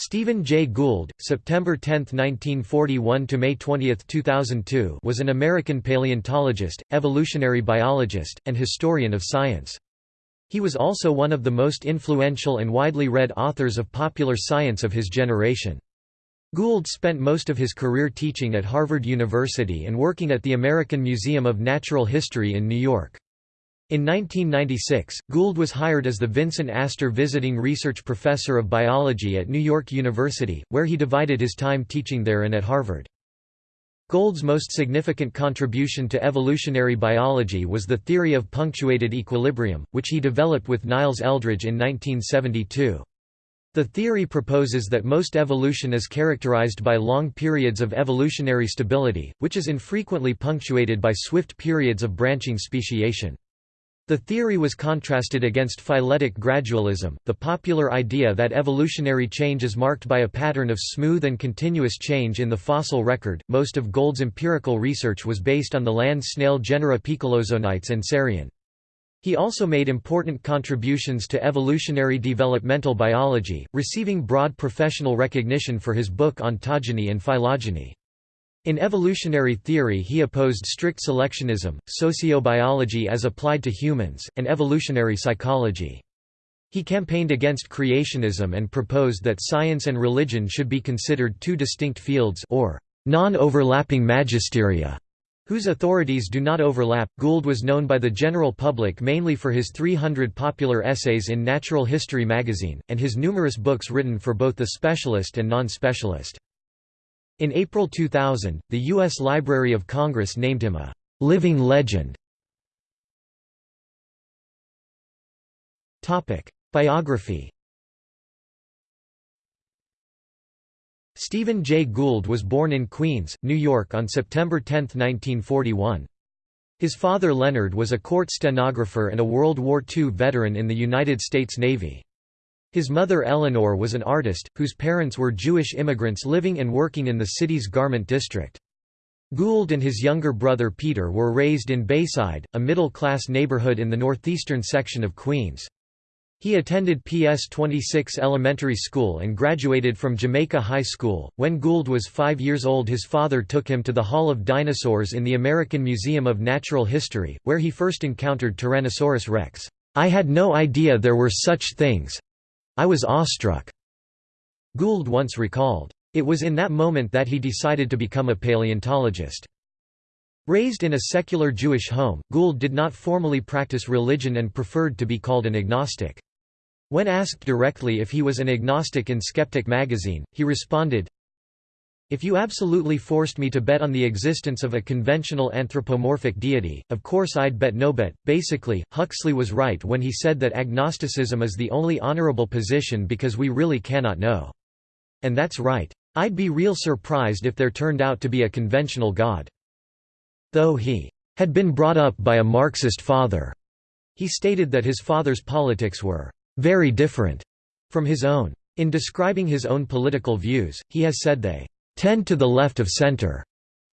Stephen Jay Gould, September 10, 1941 to May 20, 2002, was an American paleontologist, evolutionary biologist, and historian of science. He was also one of the most influential and widely read authors of popular science of his generation. Gould spent most of his career teaching at Harvard University and working at the American Museum of Natural History in New York. In 1996, Gould was hired as the Vincent Astor Visiting Research Professor of Biology at New York University, where he divided his time teaching there and at Harvard. Gould's most significant contribution to evolutionary biology was the theory of punctuated equilibrium, which he developed with Niles Eldredge in 1972. The theory proposes that most evolution is characterized by long periods of evolutionary stability, which is infrequently punctuated by swift periods of branching speciation. The theory was contrasted against phyletic gradualism, the popular idea that evolutionary change is marked by a pattern of smooth and continuous change in the fossil record. Most of Gould's empirical research was based on the land snail genera Poecilozonites and Cerion. He also made important contributions to evolutionary developmental biology, receiving broad professional recognition for his book Ontogeny and Phylogeny. In evolutionary theory he opposed strict selectionism, sociobiology as applied to humans, and evolutionary psychology. He campaigned against creationism and proposed that science and religion should be considered two distinct fields or non-overlapping magisteria, whose authorities do not overlap. Gould was known by the general public mainly for his 300 popular essays in Natural History magazine, and his numerous books written for both the specialist and non-specialist. In April 2000, the U.S. Library of Congress named him a «living legend». Biography Stephen Jay Gould was born in Queens, New York on September 10, 1941. His father Leonard was a court stenographer and a World War II veteran in the United States Navy. His mother Eleanor was an artist, whose parents were Jewish immigrants living and working in the city's garment district. Gould and his younger brother Peter were raised in Bayside, a middle-class neighborhood in the northeastern section of Queens. He attended PS 26 Elementary School and graduated from Jamaica High School. When Gould was five years old, his father took him to the Hall of Dinosaurs in the American Museum of Natural History, where he first encountered Tyrannosaurus rex. I had no idea there were such things, I was awestruck." Gould once recalled. It was in that moment that he decided to become a paleontologist. Raised in a secular Jewish home, Gould did not formally practice religion and preferred to be called an agnostic. When asked directly if he was an agnostic in Skeptic magazine, he responded, if you absolutely forced me to bet on the existence of a conventional anthropomorphic deity, of course I'd bet no bet. Basically, Huxley was right when he said that agnosticism is the only honorable position because we really cannot know. And that's right. I'd be real surprised if there turned out to be a conventional God. Though he had been brought up by a Marxist father, he stated that his father's politics were very different from his own. In describing his own political views, he has said they tend to the left of center.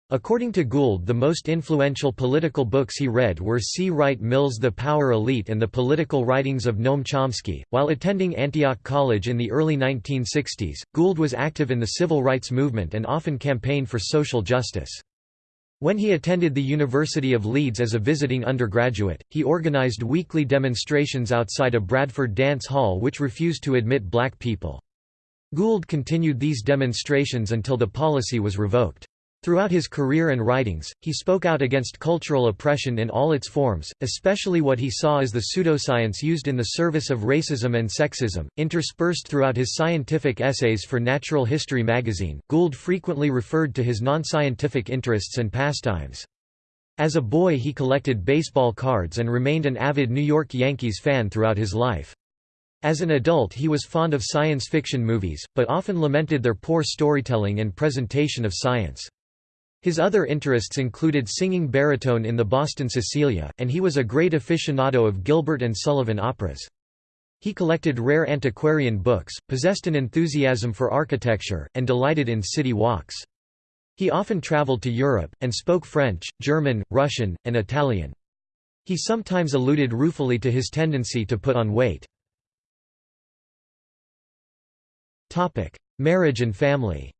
According to Gould the most influential political books he read were C. Wright Mills' The Power Elite and the political writings of Noam Chomsky. While attending Antioch College in the early 1960s, Gould was active in the civil rights movement and often campaigned for social justice. When he attended the University of Leeds as a visiting undergraduate, he organized weekly demonstrations outside a Bradford dance hall which refused to admit black people. Gould continued these demonstrations until the policy was revoked. Throughout his career and writings, he spoke out against cultural oppression in all its forms, especially what he saw as the pseudoscience used in the service of racism and sexism. Interspersed throughout his scientific essays for Natural History magazine, Gould frequently referred to his non-scientific interests and pastimes. As a boy he collected baseball cards and remained an avid New York Yankees fan throughout his life. As an adult he was fond of science fiction movies, but often lamented their poor storytelling and presentation of science. His other interests included singing baritone in the Boston Cecilia, and he was a great aficionado of Gilbert and Sullivan operas. He collected rare antiquarian books, possessed an enthusiasm for architecture, and delighted in city walks. He often traveled to Europe, and spoke French, German, Russian, and Italian. He sometimes alluded ruefully to his tendency to put on weight. Marriage and family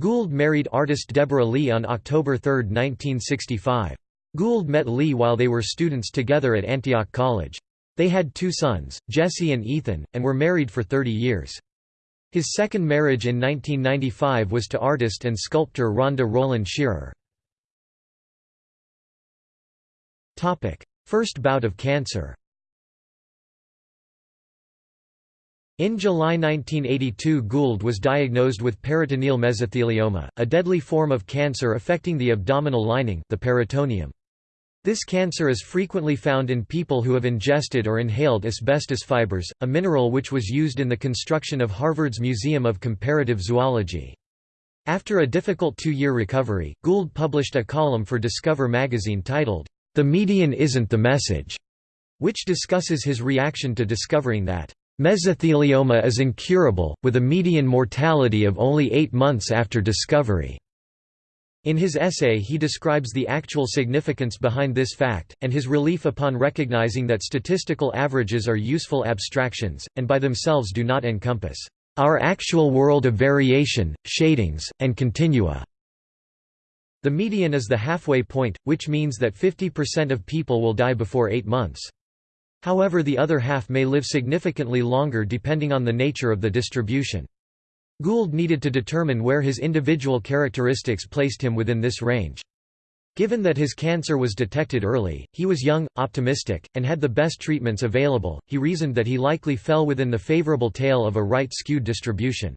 Gould married artist Deborah Lee on October 3, 1965. Gould met Lee while they were students together at Antioch College. They had two sons, Jesse and Ethan, and were married for 30 years. His second marriage in 1995 was to artist and sculptor Rhonda Roland Shearer. First bout of cancer In July 1982 Gould was diagnosed with peritoneal mesothelioma, a deadly form of cancer affecting the abdominal lining the peritoneum. This cancer is frequently found in people who have ingested or inhaled asbestos fibers, a mineral which was used in the construction of Harvard's Museum of Comparative Zoology. After a difficult two-year recovery, Gould published a column for Discover magazine titled, The Median Isn't the Message, which discusses his reaction to discovering that mesothelioma is incurable, with a median mortality of only eight months after discovery. In his essay he describes the actual significance behind this fact, and his relief upon recognizing that statistical averages are useful abstractions, and by themselves do not encompass our actual world of variation, shadings, and continua. The median is the halfway point, which means that 50% of people will die before eight months. However the other half may live significantly longer depending on the nature of the distribution. Gould needed to determine where his individual characteristics placed him within this range. Given that his cancer was detected early, he was young, optimistic, and had the best treatments available, he reasoned that he likely fell within the favorable tail of a right-skewed distribution.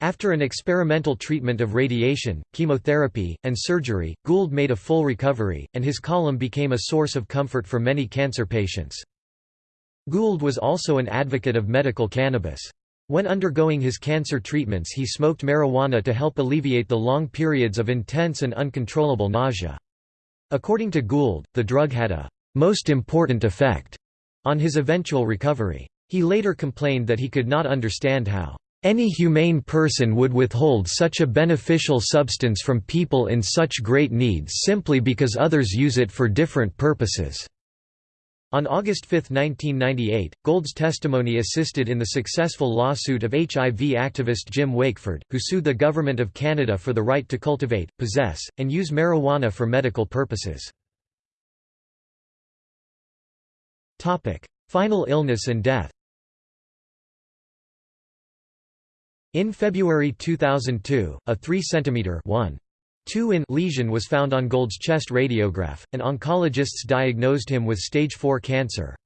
After an experimental treatment of radiation, chemotherapy, and surgery, Gould made a full recovery, and his column became a source of comfort for many cancer patients. Gould was also an advocate of medical cannabis. When undergoing his cancer treatments he smoked marijuana to help alleviate the long periods of intense and uncontrollable nausea. According to Gould, the drug had a «most important effect» on his eventual recovery. He later complained that he could not understand how any humane person would withhold such a beneficial substance from people in such great need simply because others use it for different purposes. On August 5, 1998, Gould's testimony assisted in the successful lawsuit of HIV activist Jim Wakeford, who sued the Government of Canada for the right to cultivate, possess, and use marijuana for medical purposes. Final illness and death In February 2002, a 3 cm 1 2 in lesion was found on Gould's chest radiograph, and oncologists diagnosed him with stage 4 cancer.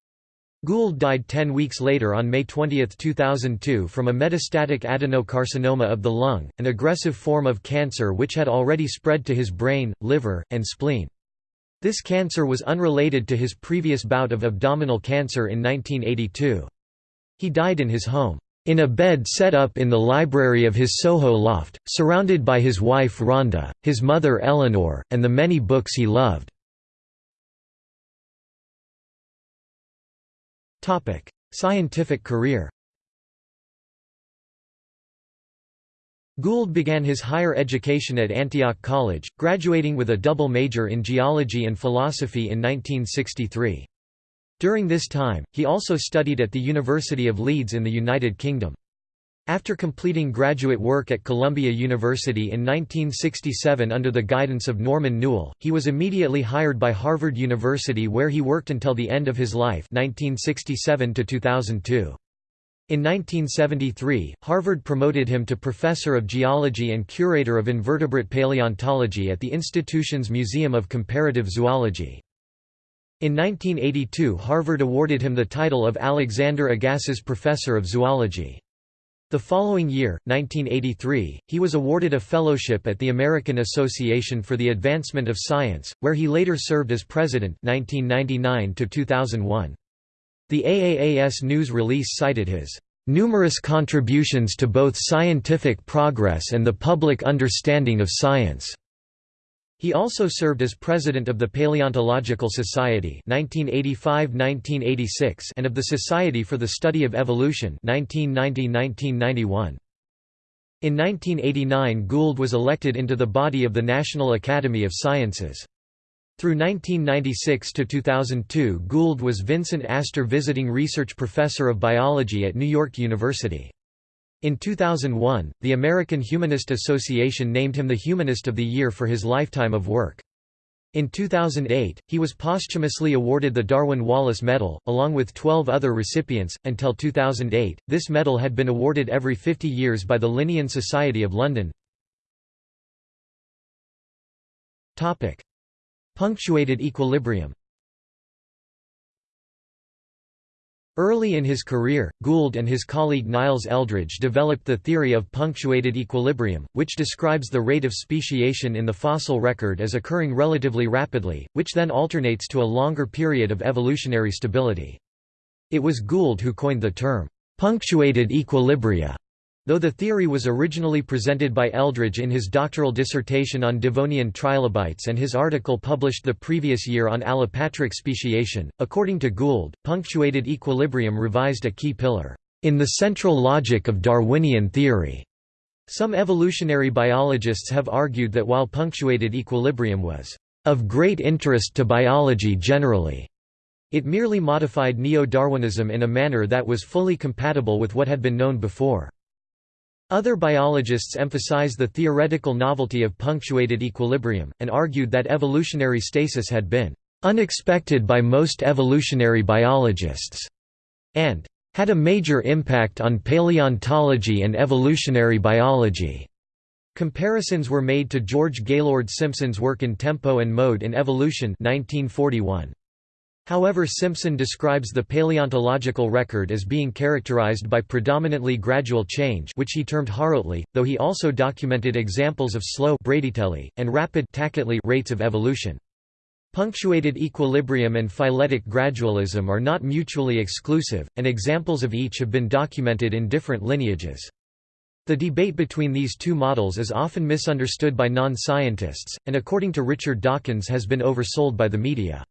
Gould died 10 weeks later on May 20, 2002 from a metastatic adenocarcinoma of the lung, an aggressive form of cancer which had already spread to his brain, liver, and spleen. This cancer was unrelated to his previous bout of abdominal cancer in 1982. He died in his home. In a bed set up in the library of his Soho loft, surrounded by his wife Rhonda, his mother Eleanor, and the many books he loved. Scientific career Gould began his higher education at Antioch College, graduating with a double major in geology and philosophy in 1963. During this time, he also studied at the University of Leeds in the United Kingdom. After completing graduate work at Columbia University in 1967 under the guidance of Norman Newell, he was immediately hired by Harvard University where he worked until the end of his life 1967 2002. In 1973, Harvard promoted him to Professor of Geology and Curator of Invertebrate Paleontology at the institution's Museum of Comparative Zoology. In 1982 Harvard awarded him the title of Alexander Agassiz Professor of Zoology. The following year, 1983, he was awarded a fellowship at the American Association for the Advancement of Science, where he later served as president 1999 -2001. The AAAS news release cited his "...numerous contributions to both scientific progress and the public understanding of science." He also served as president of the Paleontological Society 1985–1986 and of the Society for the Study of Evolution 1990–1991. In 1989 Gould was elected into the body of the National Academy of Sciences. Through 1996 to 2002 Gould was Vincent Astor Visiting Research Professor of Biology at New York University. In 2001, the American Humanist Association named him the Humanist of the Year for his lifetime of work. In 2008, he was posthumously awarded the Darwin Wallace Medal, along with 12 other recipients. Until 2008, this medal had been awarded every 50 years by the Linnean Society of London. Punctuated equilibrium Early in his career, Gould and his colleague Niles Eldredge developed the theory of punctuated equilibrium, which describes the rate of speciation in the fossil record as occurring relatively rapidly, which then alternates to a longer period of evolutionary stability. It was Gould who coined the term, punctuated equilibria, Though the theory was originally presented by Eldredge in his doctoral dissertation on Devonian trilobites and his article published the previous year on allopatric speciation, according to Gould, punctuated equilibrium revised a key pillar, "...in the central logic of Darwinian theory." Some evolutionary biologists have argued that while punctuated equilibrium was of great interest to biology generally, it merely modified neo-Darwinism in a manner that was fully compatible with what had been known before. Other biologists emphasize the theoretical novelty of punctuated equilibrium, and argued that evolutionary stasis had been "...unexpected by most evolutionary biologists", and "...had a major impact on paleontology and evolutionary biology." Comparisons were made to George Gaylord Simpson's work in Tempo and Mode in Evolution 1941. However Simpson describes the paleontological record as being characterized by predominantly gradual change which he termed horotely, though he also documented examples of slow and rapid rates of evolution. Punctuated equilibrium and phyletic gradualism are not mutually exclusive, and examples of each have been documented in different lineages. The debate between these two models is often misunderstood by non-scientists, and according to Richard Dawkins has been oversold by the media.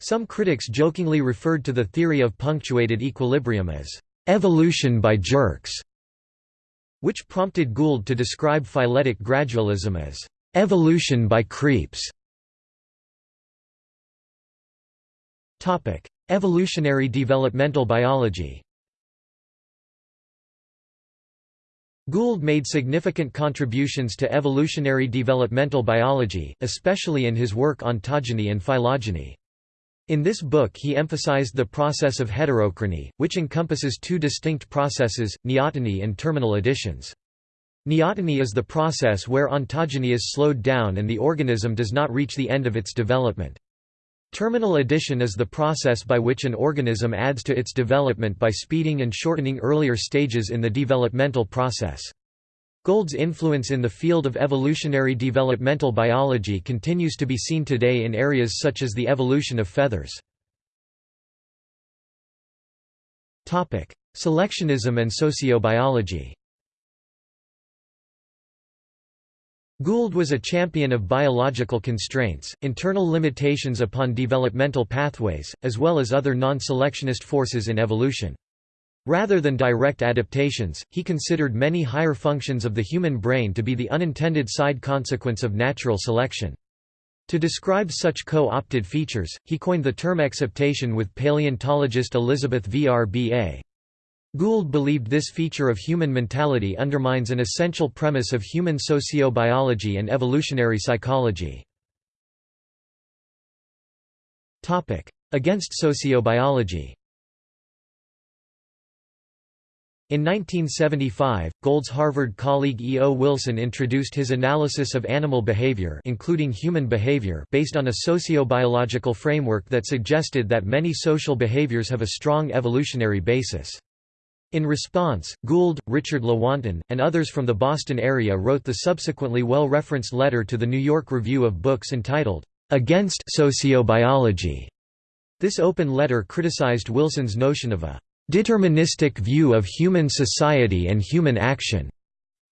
Some critics jokingly referred to the theory of punctuated equilibrium as evolution by jerks, which prompted Gould to describe phyletic gradualism as evolution by creeps. Topic: Evolutionary developmental biology. Gould made significant contributions to evolutionary developmental biology, especially in his work ontogeny and phylogeny. In this book he emphasized the process of heterochrony, which encompasses two distinct processes, neoteny and terminal additions. Neoteny is the process where ontogeny is slowed down and the organism does not reach the end of its development. Terminal addition is the process by which an organism adds to its development by speeding and shortening earlier stages in the developmental process. Gould's influence in the field of evolutionary developmental biology continues to be seen today in areas such as the evolution of feathers. Selectionism and sociobiology Gould was a champion of biological constraints, internal limitations upon developmental pathways, as well as other non-selectionist forces in evolution. Rather than direct adaptations, he considered many higher functions of the human brain to be the unintended side consequence of natural selection. To describe such co-opted features, he coined the term exaptation with paleontologist Elizabeth Vrba. Gould believed this feature of human mentality undermines an essential premise of human sociobiology and evolutionary psychology. Against sociobiology in 1975, Gould's Harvard colleague E. O. Wilson introduced his analysis of animal behavior including human behavior based on a sociobiological framework that suggested that many social behaviors have a strong evolutionary basis. In response, Gould, Richard Lewontin, and others from the Boston area wrote the subsequently well-referenced letter to the New York Review of Books entitled, "'Against Sociobiology'". This open letter criticized Wilson's notion of a deterministic view of human society and human action.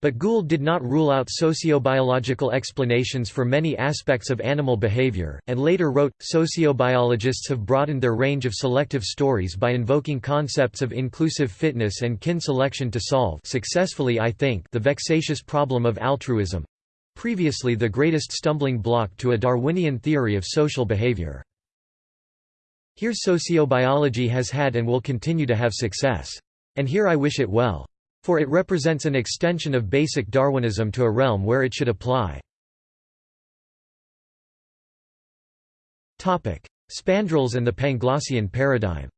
But Gould did not rule out sociobiological explanations for many aspects of animal behavior, and later wrote, Sociobiologists have broadened their range of selective stories by invoking concepts of inclusive fitness and kin selection to solve successfully I think the vexatious problem of altruism. previously the greatest stumbling block to a Darwinian theory of social behavior. Here sociobiology has had and will continue to have success. And here I wish it well. For it represents an extension of basic Darwinism to a realm where it should apply. Spandrels and the Panglossian paradigm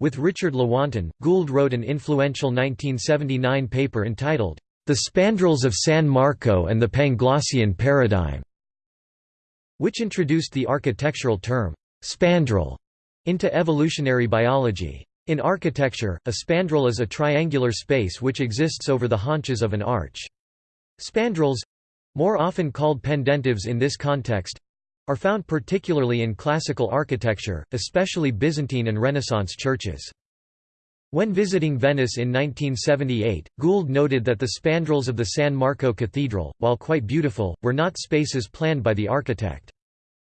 With Richard Lewontin, Gould wrote an influential 1979 paper entitled, The Spandrels of San Marco and the Panglossian Paradigm which introduced the architectural term, spandrel, into evolutionary biology. In architecture, a spandrel is a triangular space which exists over the haunches of an arch. Spandrels—more often called pendentives in this context, are found particularly in classical architecture, especially Byzantine and Renaissance churches. When visiting Venice in 1978, Gould noted that the spandrels of the San Marco Cathedral, while quite beautiful, were not spaces planned by the architect.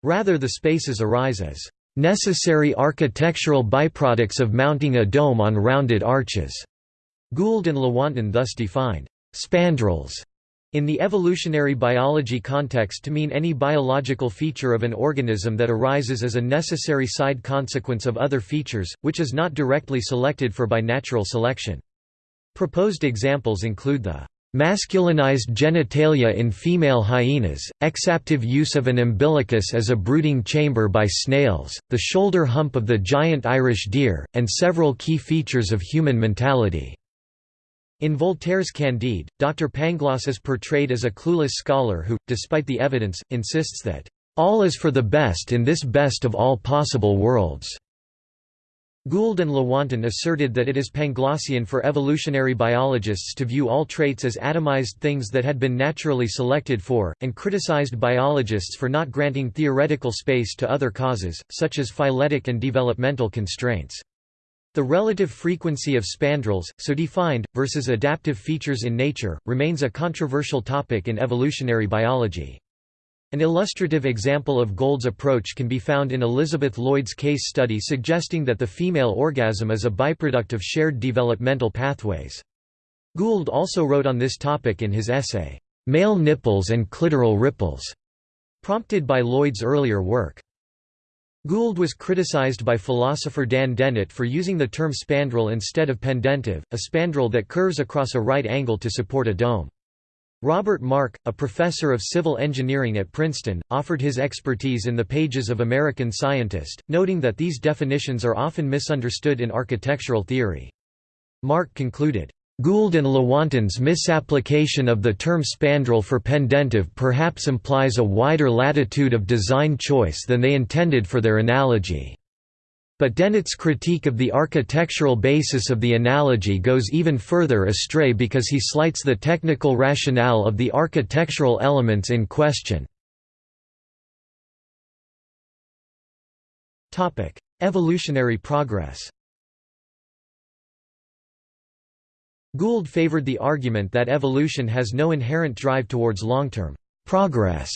Rather the spaces arise as necessary architectural byproducts of mounting a dome on rounded arches. Gould and Lewontin thus defined spandrels in the evolutionary biology context to mean any biological feature of an organism that arises as a necessary side consequence of other features, which is not directly selected for by natural selection. Proposed examples include the masculinized genitalia in female hyenas, exaptive use of an umbilicus as a brooding chamber by snails, the shoulder hump of the giant Irish deer, and several key features of human mentality. In Voltaire's Candide, Dr. Pangloss is portrayed as a clueless scholar who, despite the evidence, insists that, "...all is for the best in this best of all possible worlds." Gould and Lewontin asserted that it is Panglossian for evolutionary biologists to view all traits as atomized things that had been naturally selected for, and criticized biologists for not granting theoretical space to other causes, such as phyletic and developmental constraints. The relative frequency of spandrels, so defined, versus adaptive features in nature, remains a controversial topic in evolutionary biology. An illustrative example of Gould's approach can be found in Elizabeth Lloyd's case study suggesting that the female orgasm is a byproduct of shared developmental pathways. Gould also wrote on this topic in his essay, "'Male Nipples and Clitoral Ripples' prompted by Lloyd's earlier work. Gould was criticized by philosopher Dan Dennett for using the term spandrel instead of pendentive, a spandrel that curves across a right angle to support a dome. Robert Mark, a professor of civil engineering at Princeton, offered his expertise in the pages of American Scientist, noting that these definitions are often misunderstood in architectural theory. Mark concluded, Gould and Lewontin's misapplication of the term spandrel for pendentive perhaps implies a wider latitude of design choice than they intended for their analogy. But Dennett's critique of the architectural basis of the analogy goes even further astray because he slights the technical rationale of the architectural elements in question. Evolutionary progress Gould favored the argument that evolution has no inherent drive towards long-term progress.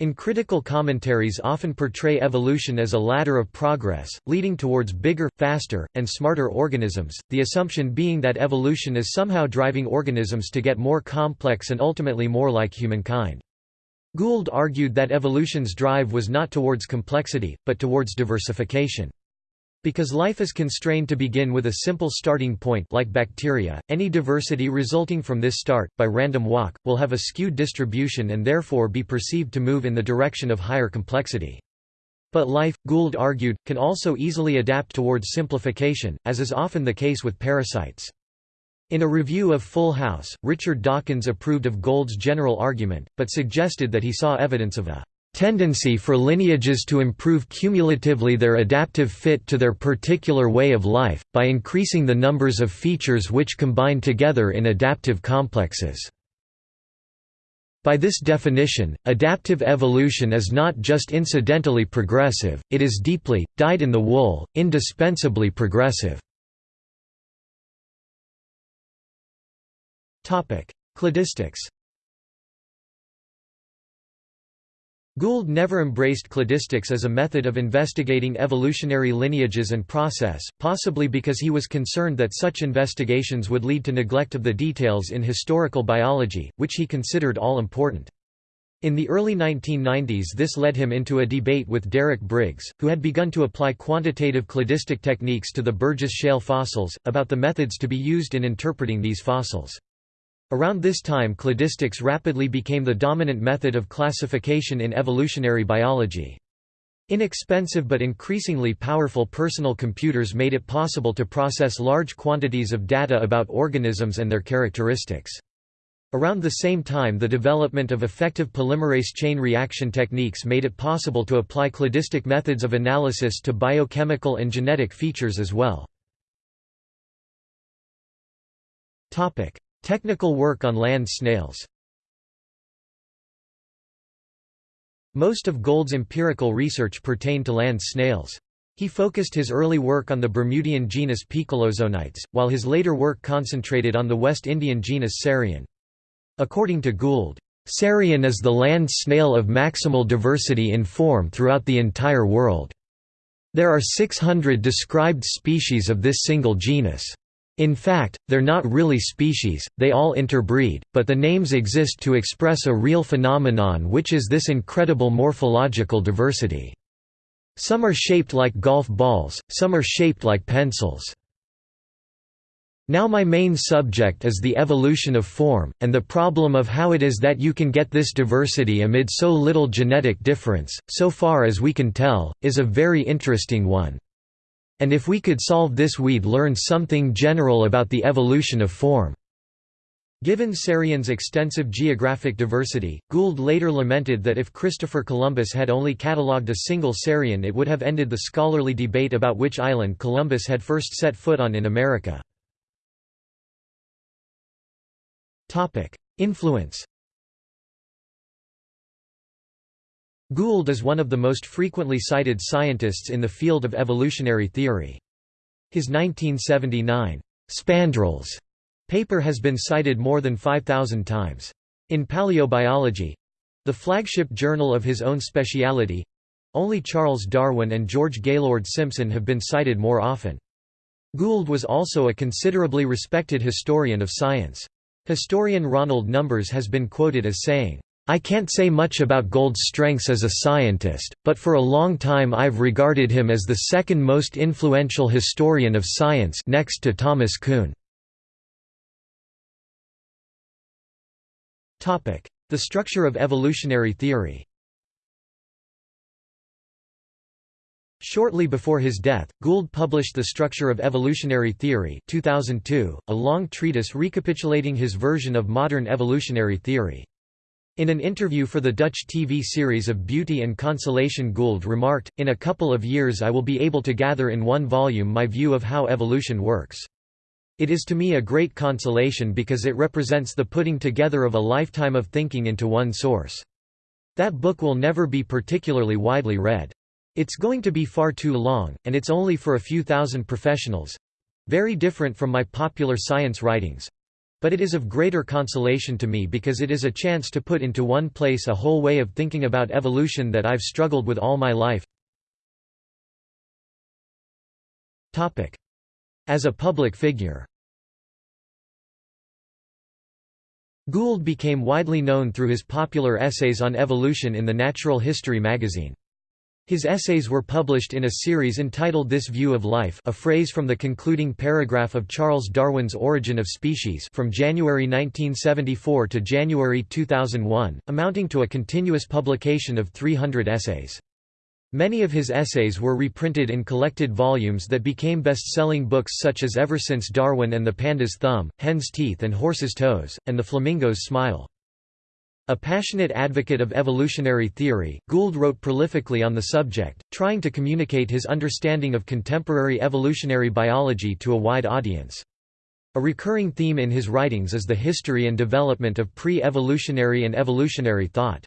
In critical commentaries often portray evolution as a ladder of progress, leading towards bigger, faster, and smarter organisms, the assumption being that evolution is somehow driving organisms to get more complex and ultimately more like humankind. Gould argued that evolution's drive was not towards complexity, but towards diversification. Because life is constrained to begin with a simple starting point like bacteria, any diversity resulting from this start, by random walk, will have a skewed distribution and therefore be perceived to move in the direction of higher complexity. But life, Gould argued, can also easily adapt towards simplification, as is often the case with parasites. In a review of Full House, Richard Dawkins approved of Gould's general argument, but suggested that he saw evidence of a tendency for lineages to improve cumulatively their adaptive fit to their particular way of life, by increasing the numbers of features which combine together in adaptive complexes. By this definition, adaptive evolution is not just incidentally progressive, it is deeply, dyed-in-the-wool, indispensably progressive. Cladistics Gould never embraced cladistics as a method of investigating evolutionary lineages and process, possibly because he was concerned that such investigations would lead to neglect of the details in historical biology, which he considered all-important. In the early 1990s this led him into a debate with Derek Briggs, who had begun to apply quantitative cladistic techniques to the Burgess Shale fossils, about the methods to be used in interpreting these fossils. Around this time cladistics rapidly became the dominant method of classification in evolutionary biology. Inexpensive but increasingly powerful personal computers made it possible to process large quantities of data about organisms and their characteristics. Around the same time the development of effective polymerase chain reaction techniques made it possible to apply cladistic methods of analysis to biochemical and genetic features as well. Technical work on land snails Most of Gould's empirical research pertained to land snails. He focused his early work on the Bermudian genus Poecilozonites, while his later work concentrated on the West Indian genus Cerion. According to Gould, Cerion is the land snail of maximal diversity in form throughout the entire world. There are 600 described species of this single genus. In fact, they're not really species, they all interbreed, but the names exist to express a real phenomenon which is this incredible morphological diversity. Some are shaped like golf balls, some are shaped like pencils. Now my main subject is the evolution of form, and the problem of how it is that you can get this diversity amid so little genetic difference, so far as we can tell, is a very interesting one and if we could solve this we'd learn something general about the evolution of form." Given Cerion's extensive geographic diversity, Gould later lamented that if Christopher Columbus had only catalogued a single Sarion it would have ended the scholarly debate about which island Columbus had first set foot on in America. Influence Gould is one of the most frequently cited scientists in the field of evolutionary theory. His 1979, "'Spandrels' paper has been cited more than 5,000 times. In paleobiology—the flagship journal of his own speciality—only Charles Darwin and George Gaylord Simpson have been cited more often. Gould was also a considerably respected historian of science. Historian Ronald Numbers has been quoted as saying, I can't say much about Gould's strengths as a scientist, but for a long time I've regarded him as the second most influential historian of science next to Thomas Kuhn. The structure of evolutionary theory Shortly before his death, Gould published The Structure of Evolutionary Theory 2002, a long treatise recapitulating his version of modern evolutionary theory. In an interview for the Dutch TV series of Beauty and Consolation Gould remarked, in a couple of years I will be able to gather in one volume my view of how evolution works. It is to me a great consolation because it represents the putting together of a lifetime of thinking into one source. That book will never be particularly widely read. It's going to be far too long, and it's only for a few thousand professionals—very different from my popular science writings, but it is of greater consolation to me because it is a chance to put into one place a whole way of thinking about evolution that I've struggled with all my life. As a public figure Gould became widely known through his popular essays on evolution in the Natural History magazine. His essays were published in a series entitled This View of Life a phrase from the concluding paragraph of Charles Darwin's Origin of Species from January 1974 to January 2001, amounting to a continuous publication of 300 essays. Many of his essays were reprinted in collected volumes that became best-selling books such as Ever Since Darwin and the Panda's Thumb, Hen's Teeth and Horse's Toes, and The Flamingo's Smile. A passionate advocate of evolutionary theory, Gould wrote prolifically on the subject, trying to communicate his understanding of contemporary evolutionary biology to a wide audience. A recurring theme in his writings is the history and development of pre-evolutionary and evolutionary thought.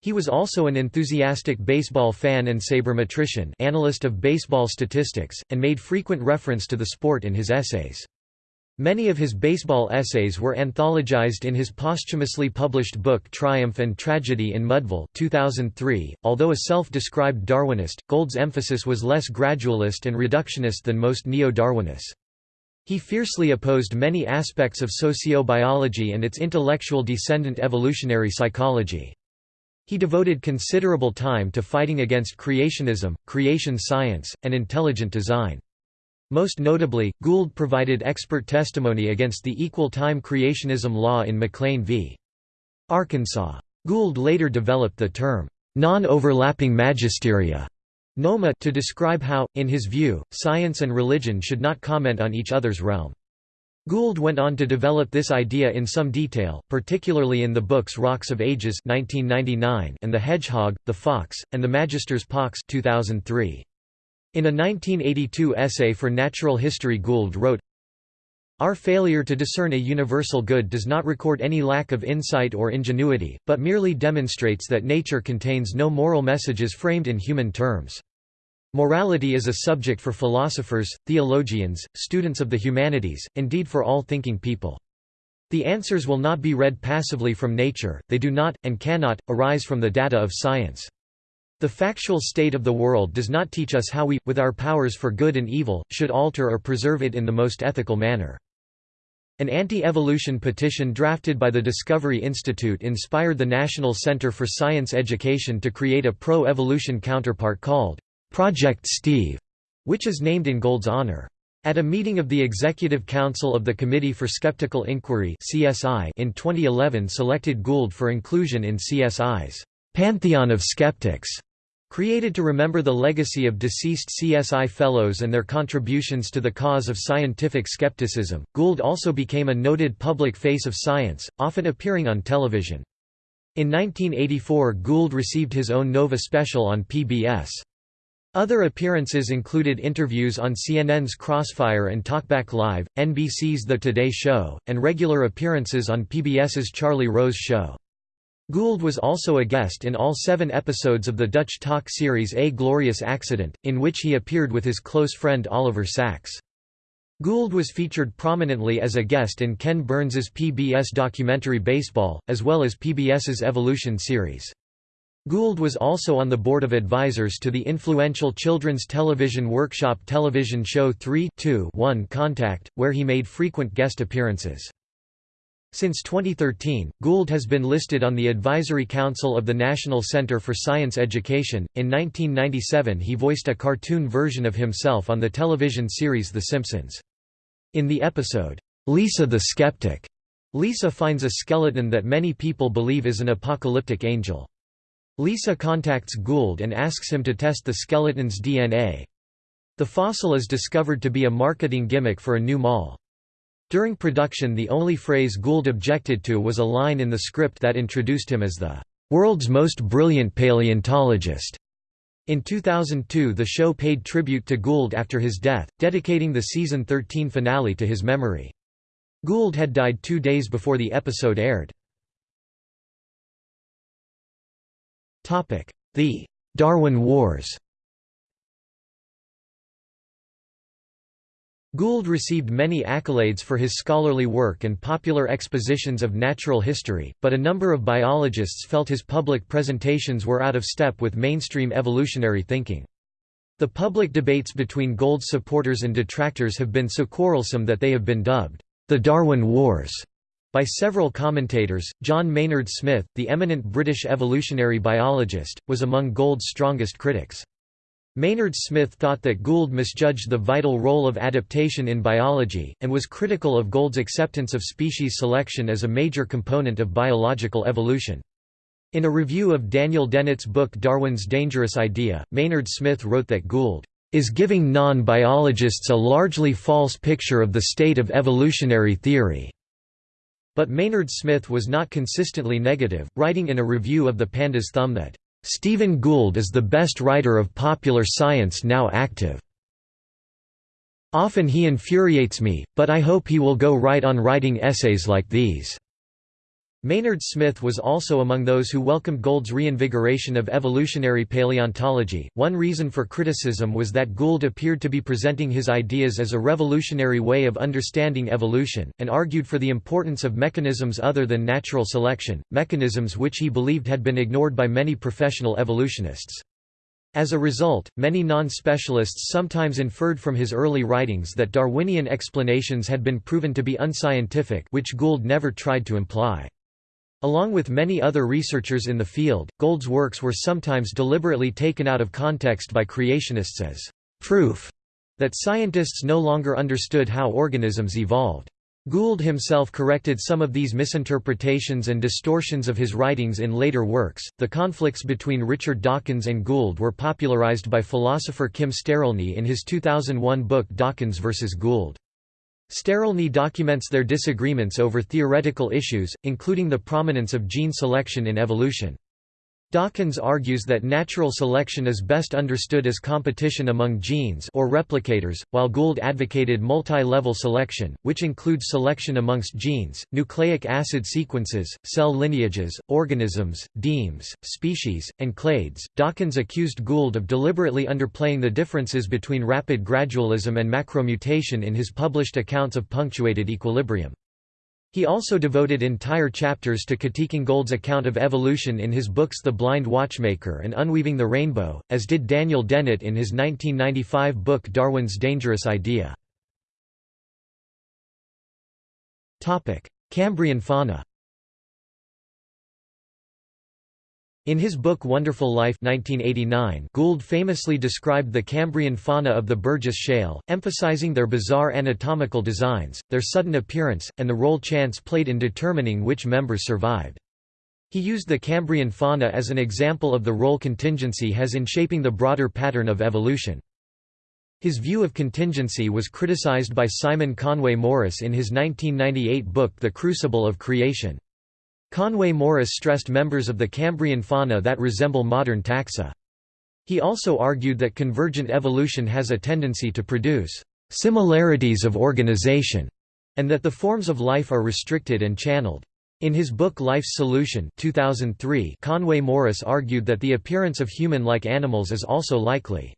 He was also an enthusiastic baseball fan and sabermetrician analyst of baseball statistics, and made frequent reference to the sport in his essays. Many of his baseball essays were anthologized in his posthumously published book Triumph and Tragedy in Mudville 2003. .Although a self-described Darwinist, Gould's emphasis was less gradualist and reductionist than most neo-Darwinists. He fiercely opposed many aspects of sociobiology and its intellectual descendant evolutionary psychology. He devoted considerable time to fighting against creationism, creation science, and intelligent design. Most notably, Gould provided expert testimony against the equal-time creationism law in McLean v. Arkansas. Gould later developed the term, non-overlapping magisteria NOMA to describe how, in his view, science and religion should not comment on each other's realm. Gould went on to develop this idea in some detail, particularly in the books Rocks of Ages 1999 and The Hedgehog, the Fox, and the Magister's Pox 2003. In a 1982 essay for Natural History Gould wrote, Our failure to discern a universal good does not record any lack of insight or ingenuity, but merely demonstrates that nature contains no moral messages framed in human terms. Morality is a subject for philosophers, theologians, students of the humanities, indeed for all thinking people. The answers will not be read passively from nature, they do not, and cannot, arise from the data of science. The factual state of the world does not teach us how we, with our powers for good and evil, should alter or preserve it in the most ethical manner. An anti-evolution petition drafted by the Discovery Institute inspired the National Center for Science Education to create a pro-evolution counterpart called Project Steve, which is named in Gould's honor. At a meeting of the Executive Council of the Committee for Skeptical Inquiry in 2011 selected Gould for inclusion in CSI's Pantheon of Skeptics. Created to remember the legacy of deceased CSI Fellows and their contributions to the cause of scientific skepticism, Gould also became a noted public face of science, often appearing on television. In 1984 Gould received his own Nova special on PBS. Other appearances included interviews on CNN's Crossfire and Talkback Live, NBC's The Today Show, and regular appearances on PBS's Charlie Rose Show. Gould was also a guest in all seven episodes of the Dutch talk series A Glorious Accident, in which he appeared with his close friend Oliver Sacks. Gould was featured prominently as a guest in Ken Burns's PBS documentary Baseball, as well as PBS's Evolution series. Gould was also on the board of advisors to the influential children's television workshop television show 3 1 Contact, where he made frequent guest appearances. Since 2013, Gould has been listed on the Advisory Council of the National Center for Science Education. In 1997, he voiced a cartoon version of himself on the television series The Simpsons. In the episode, Lisa the Skeptic, Lisa finds a skeleton that many people believe is an apocalyptic angel. Lisa contacts Gould and asks him to test the skeleton's DNA. The fossil is discovered to be a marketing gimmick for a new mall. During production the only phrase Gould objected to was a line in the script that introduced him as the "...world's most brilliant paleontologist." In 2002 the show paid tribute to Gould after his death, dedicating the season 13 finale to his memory. Gould had died two days before the episode aired. The Darwin Wars Gould received many accolades for his scholarly work and popular expositions of natural history, but a number of biologists felt his public presentations were out of step with mainstream evolutionary thinking. The public debates between Gould's supporters and detractors have been so quarrelsome that they have been dubbed, "...the Darwin Wars." By several commentators, John Maynard Smith, the eminent British evolutionary biologist, was among Gould's strongest critics. Maynard Smith thought that Gould misjudged the vital role of adaptation in biology, and was critical of Gould's acceptance of species selection as a major component of biological evolution. In a review of Daniel Dennett's book Darwin's Dangerous Idea, Maynard Smith wrote that Gould is giving non-biologists a largely false picture of the state of evolutionary theory. But Maynard Smith was not consistently negative, writing in a review of the Panda's Thumb that Stephen Gould is the best writer of popular science now active. Often he infuriates me, but I hope he will go right on writing essays like these." Maynard Smith was also among those who welcomed Gould's reinvigoration of evolutionary paleontology. One reason for criticism was that Gould appeared to be presenting his ideas as a revolutionary way of understanding evolution, and argued for the importance of mechanisms other than natural selection, mechanisms which he believed had been ignored by many professional evolutionists. As a result, many non-specialists sometimes inferred from his early writings that Darwinian explanations had been proven to be unscientific which Gould never tried to imply. Along with many other researchers in the field, Gould's works were sometimes deliberately taken out of context by creationists as proof that scientists no longer understood how organisms evolved. Gould himself corrected some of these misinterpretations and distortions of his writings in later works. The conflicts between Richard Dawkins and Gould were popularized by philosopher Kim Sterelny in his 2001 book Dawkins vs. Gould. Sterelny documents their disagreements over theoretical issues, including the prominence of gene selection in evolution. Dawkins argues that natural selection is best understood as competition among genes or replicators, while Gould advocated multi-level selection, which includes selection amongst genes, nucleic acid sequences, cell lineages, organisms, demes, species, and clades. Dawkins accused Gould of deliberately underplaying the differences between rapid gradualism and macromutation in his published accounts of punctuated equilibrium. He also devoted entire chapters to critiquing Gould's account of evolution in his books The Blind Watchmaker and Unweaving the Rainbow, as did Daniel Dennett in his 1995 book Darwin's Dangerous Idea. Cambrian fauna In his book Wonderful Life 1989, Gould famously described the Cambrian fauna of the Burgess Shale, emphasizing their bizarre anatomical designs, their sudden appearance, and the role chance played in determining which members survived. He used the Cambrian fauna as an example of the role contingency has in shaping the broader pattern of evolution. His view of contingency was criticized by Simon Conway Morris in his 1998 book The Crucible of Creation. Conway Morris stressed members of the Cambrian fauna that resemble modern taxa. He also argued that convergent evolution has a tendency to produce similarities of organization, and that the forms of life are restricted and channeled. In his book Life's Solution 2003, Conway Morris argued that the appearance of human-like animals is also likely.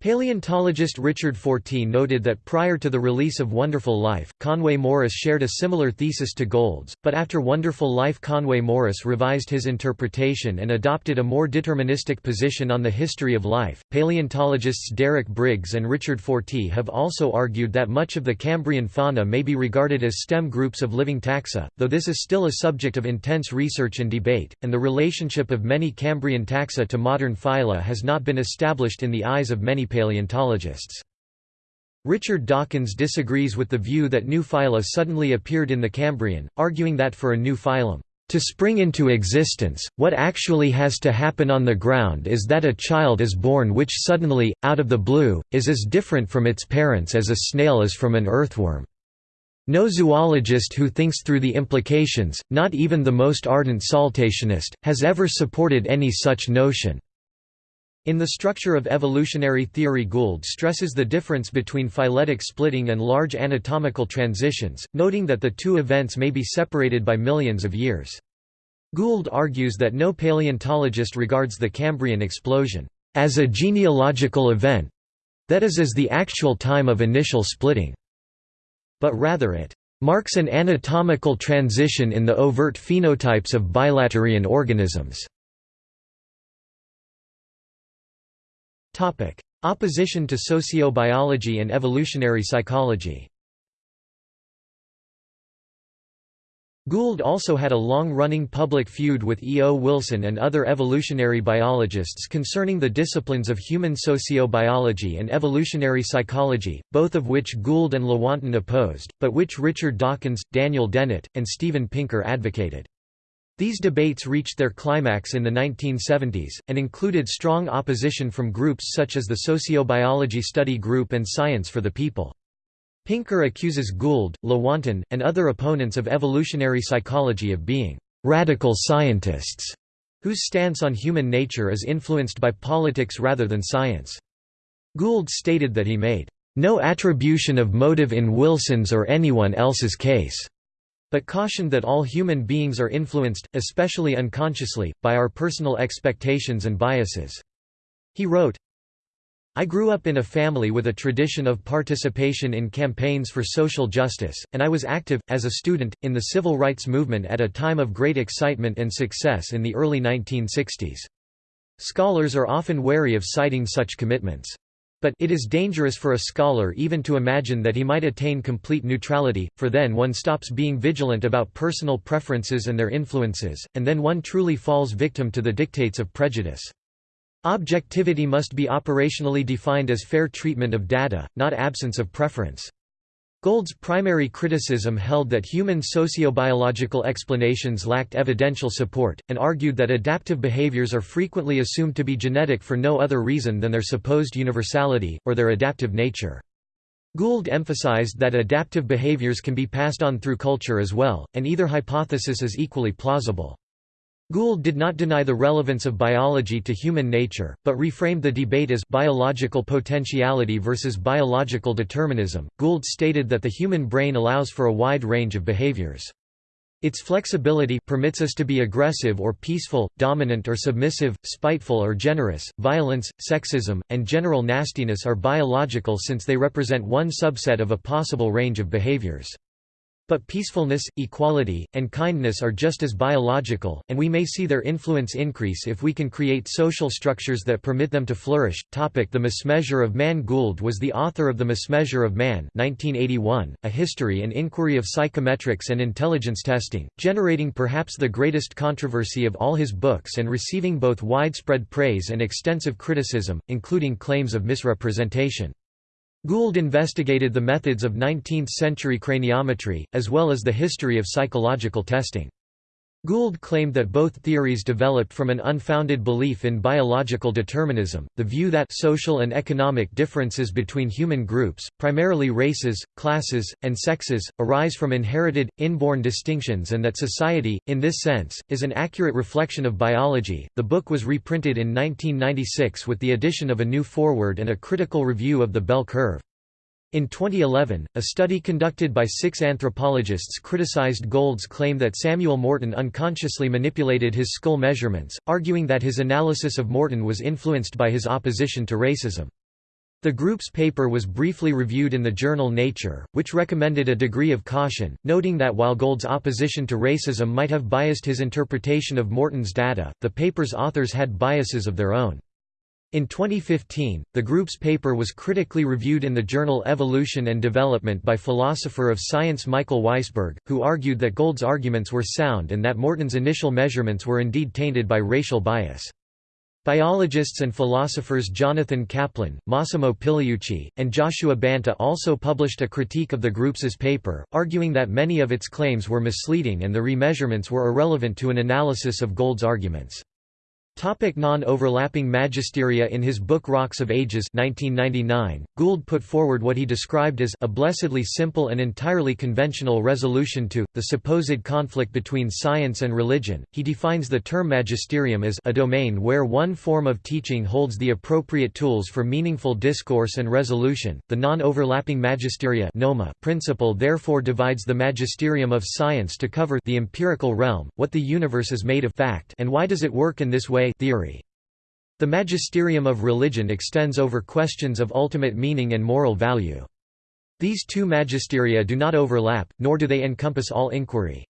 Paleontologist Richard Fortey noted that prior to the release of Wonderful Life, Conway Morris shared a similar thesis to Gould's, but after Wonderful Life Conway Morris revised his interpretation and adopted a more deterministic position on the history of life. Paleontologists Derek Briggs and Richard Fortey have also argued that much of the Cambrian fauna may be regarded as stem groups of living taxa, though this is still a subject of intense research and debate, and the relationship of many Cambrian taxa to modern phyla has not been established in the eyes of many paleontologists. Richard Dawkins disagrees with the view that new phyla suddenly appeared in the Cambrian, arguing that for a new phylum, to spring into existence, what actually has to happen on the ground is that a child is born which suddenly, out of the blue, is as different from its parents as a snail is from an earthworm. No zoologist who thinks through the implications, not even the most ardent saltationist, has ever supported any such notion. In the structure of evolutionary theory Gould stresses the difference between phyletic splitting and large anatomical transitions, noting that the two events may be separated by millions of years. Gould argues that no paleontologist regards the Cambrian explosion as a genealogical event—that is as the actual time of initial splitting, but rather it marks an anatomical transition in the overt phenotypes of bilaterian organisms. Opposition to sociobiology and evolutionary psychology Gould also had a long-running public feud with E. O. Wilson and other evolutionary biologists concerning the disciplines of human sociobiology and evolutionary psychology, both of which Gould and Lewontin opposed, but which Richard Dawkins, Daniel Dennett, and Steven Pinker advocated. These debates reached their climax in the 1970s, and included strong opposition from groups such as the Sociobiology Study Group and Science for the People. Pinker accuses Gould, Lewontin, and other opponents of evolutionary psychology of being «radical scientists» whose stance on human nature is influenced by politics rather than science. Gould stated that he made «no attribution of motive in Wilson's or anyone else's case» but cautioned that all human beings are influenced, especially unconsciously, by our personal expectations and biases. He wrote, I grew up in a family with a tradition of participation in campaigns for social justice, and I was active, as a student, in the civil rights movement at a time of great excitement and success in the early 1960s. Scholars are often wary of citing such commitments. But it is dangerous for a scholar even to imagine that he might attain complete neutrality, for then one stops being vigilant about personal preferences and their influences, and then one truly falls victim to the dictates of prejudice. Objectivity must be operationally defined as fair treatment of data, not absence of preference. Gould's primary criticism held that human sociobiological explanations lacked evidential support, and argued that adaptive behaviors are frequently assumed to be genetic for no other reason than their supposed universality, or their adaptive nature. Gould emphasized that adaptive behaviors can be passed on through culture as well, and either hypothesis is equally plausible. Gould did not deny the relevance of biology to human nature, but reframed the debate as biological potentiality versus biological determinism. Gould stated that the human brain allows for a wide range of behaviors. Its flexibility permits us to be aggressive or peaceful, dominant or submissive, spiteful or generous. Violence, sexism, and general nastiness are biological since they represent one subset of a possible range of behaviors. But peacefulness, equality, and kindness are just as biological, and we may see their influence increase if we can create social structures that permit them to flourish. Topic the Mismeasure of Man Gould was the author of The Mismeasure of Man 1981, a history and inquiry of psychometrics and intelligence testing, generating perhaps the greatest controversy of all his books and receiving both widespread praise and extensive criticism, including claims of misrepresentation. Gould investigated the methods of 19th-century craniometry, as well as the history of psychological testing. Gould claimed that both theories developed from an unfounded belief in biological determinism, the view that social and economic differences between human groups, primarily races, classes, and sexes, arise from inherited, inborn distinctions and that society, in this sense, is an accurate reflection of biology. The book was reprinted in 1996 with the addition of a new foreword and a critical review of the bell curve. In 2011, a study conducted by six anthropologists criticized Gould's claim that Samuel Morton unconsciously manipulated his skull measurements, arguing that his analysis of Morton was influenced by his opposition to racism. The group's paper was briefly reviewed in the journal Nature, which recommended a degree of caution, noting that while Gould's opposition to racism might have biased his interpretation of Morton's data, the paper's authors had biases of their own. In 2015, the group's paper was critically reviewed in the journal Evolution and Development by philosopher of science Michael Weisberg, who argued that Gould's arguments were sound and that Morton's initial measurements were indeed tainted by racial bias. Biologists and philosophers Jonathan Kaplan, Massimo Pigliucci, and Joshua Banta also published a critique of the group's paper, arguing that many of its claims were misleading and the remeasurements were irrelevant to an analysis of Gould's arguments. Topic non-overlapping magisteria In his book Rocks of Ages 1999, Gould put forward what he described as a blessedly simple and entirely conventional resolution to, the supposed conflict between science and religion. He defines the term magisterium as a domain where one form of teaching holds the appropriate tools for meaningful discourse and resolution. The non-overlapping magisteria NOMA principle therefore divides the magisterium of science to cover the empirical realm, what the universe is made of fact and why does it work in this way theory. The magisterium of religion extends over questions of ultimate meaning and moral value. These two magisteria do not overlap, nor do they encompass all inquiry.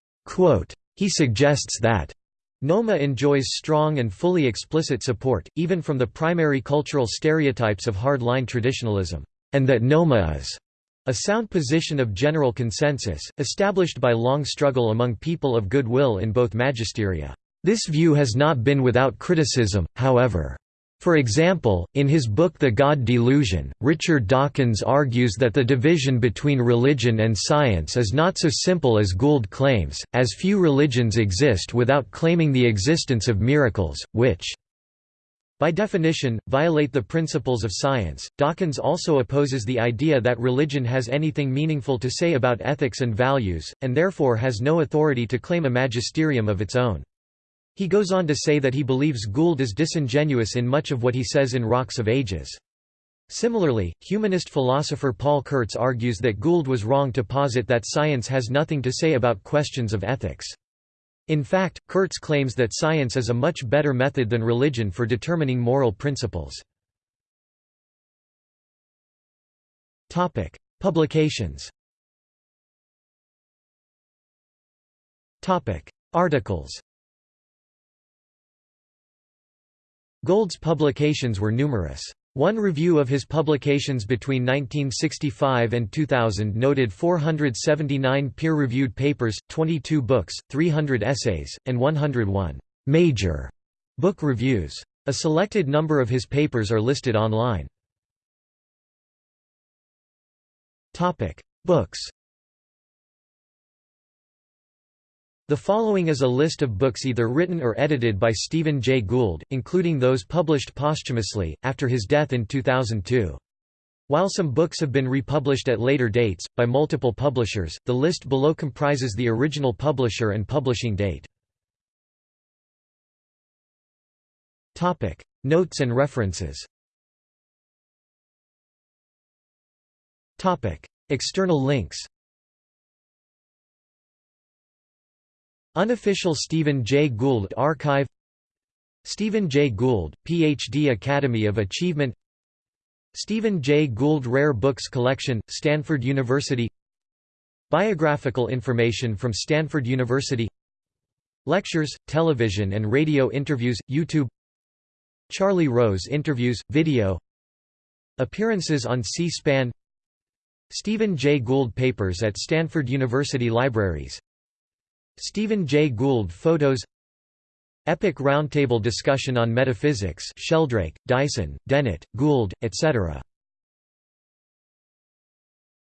He suggests that NOMA enjoys strong and fully explicit support, even from the primary cultural stereotypes of hard-line traditionalism, and that NOMA is a sound position of general consensus, established by long struggle among people of goodwill in both magisteria. This view has not been without criticism, however. For example, in his book The God Delusion, Richard Dawkins argues that the division between religion and science is not so simple as Gould claims, as few religions exist without claiming the existence of miracles, which by definition, violate the principles of science. Dawkins also opposes the idea that religion has anything meaningful to say about ethics and values, and therefore has no authority to claim a magisterium of its own. He goes on to say that he believes Gould is disingenuous in much of what he says in Rocks of Ages. Similarly, humanist philosopher Paul Kurtz argues that Gould was wrong to posit that science has nothing to say about questions of ethics. In fact, Kurtz claims that science is a much better method than religion for determining moral principles. Publications Articles Gould's publications were numerous. One review of his publications between 1965 and 2000 noted 479 peer-reviewed papers, 22 books, 300 essays, and 101 «major» book reviews. A selected number of his papers are listed online. Books The following is a list of books either written or edited by Stephen Jay Gould, including those published posthumously, after his death in 2002. While some books have been republished at later dates, by multiple publishers, the list below comprises the original publisher and publishing date. Notes and references External links Unofficial Stephen Jay Gould Archive. Stephen Jay Gould, Ph.D. Academy of Achievement. Stephen Jay Gould Rare Books Collection, Stanford University. Biographical information from Stanford University. Lectures, television and radio interviews, YouTube. Charlie Rose interviews, video. Appearances on C-SPAN. Stephen Jay Gould Papers at Stanford University Libraries Stephen Jay Gould Photos Epic Roundtable Discussion on Metaphysics Sheldrake, Dyson, Dennett, Gould, etc.